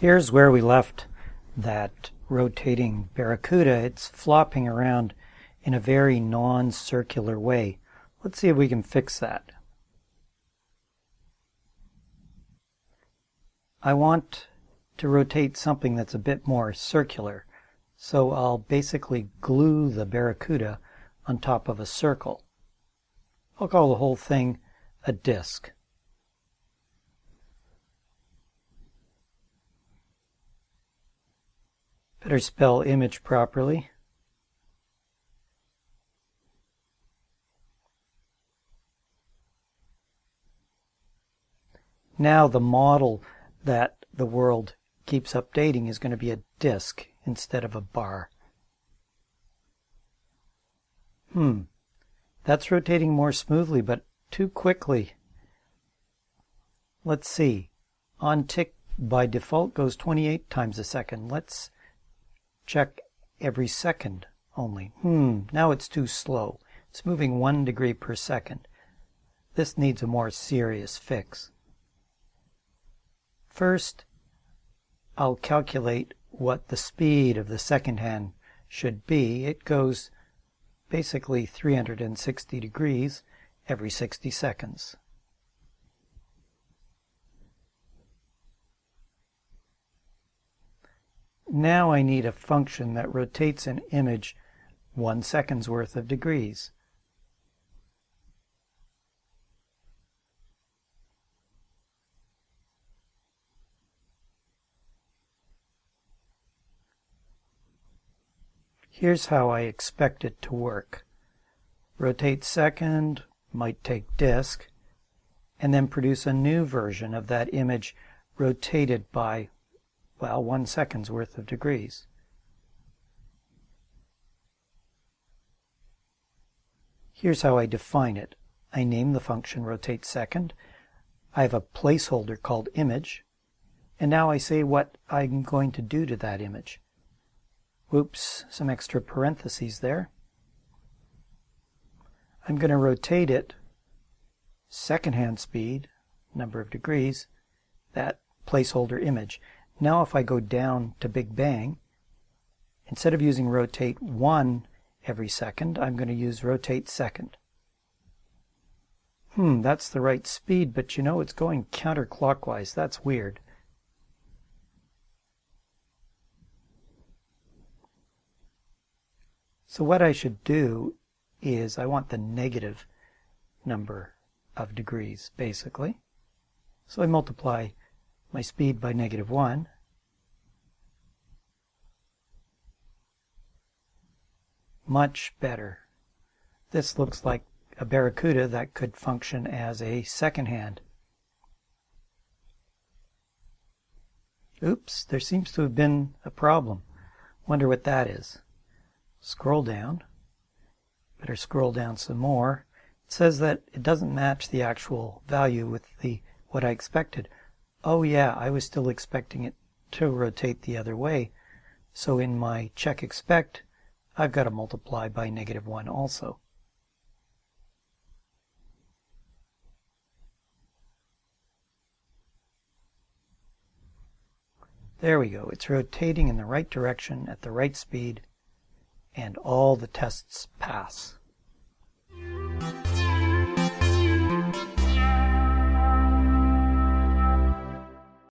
Here's where we left that rotating Barracuda. It's flopping around in a very non-circular way. Let's see if we can fix that. I want to rotate something that's a bit more circular. So I'll basically glue the Barracuda on top of a circle. I'll call the whole thing a disk. Better spell image properly. Now the model that the world keeps updating is going to be a disk instead of a bar. Hmm, that's rotating more smoothly, but too quickly. Let's see. On tick by default goes 28 times a second. Let's check every second only. Hmm, now it's too slow. It's moving one degree per second. This needs a more serious fix. First, I'll calculate what the speed of the second hand should be. It goes basically 360 degrees every 60 seconds. Now I need a function that rotates an image one second's worth of degrees. Here's how I expect it to work. Rotate second, might take disk, and then produce a new version of that image rotated by, well, one second's worth of degrees. Here's how I define it. I name the function rotate second. I have a placeholder called image. And now I say what I'm going to do to that image. Whoops, some extra parentheses there. I'm going to rotate it second-hand speed, number of degrees, that placeholder image. Now if I go down to Big Bang, instead of using rotate 1 every second, I'm going to use rotate second. Hmm, that's the right speed, but you know it's going counterclockwise. That's weird. So what I should do is I want the negative number of degrees, basically. So I multiply my speed by negative 1. Much better. This looks like a Barracuda that could function as a second hand. Oops, there seems to have been a problem. Wonder what that is. Scroll down. Better scroll down some more. It says that it doesn't match the actual value with the what I expected. Oh yeah, I was still expecting it to rotate the other way. So in my check expect, I've got to multiply by negative 1 also. There we go. It's rotating in the right direction at the right speed and all the tests pass.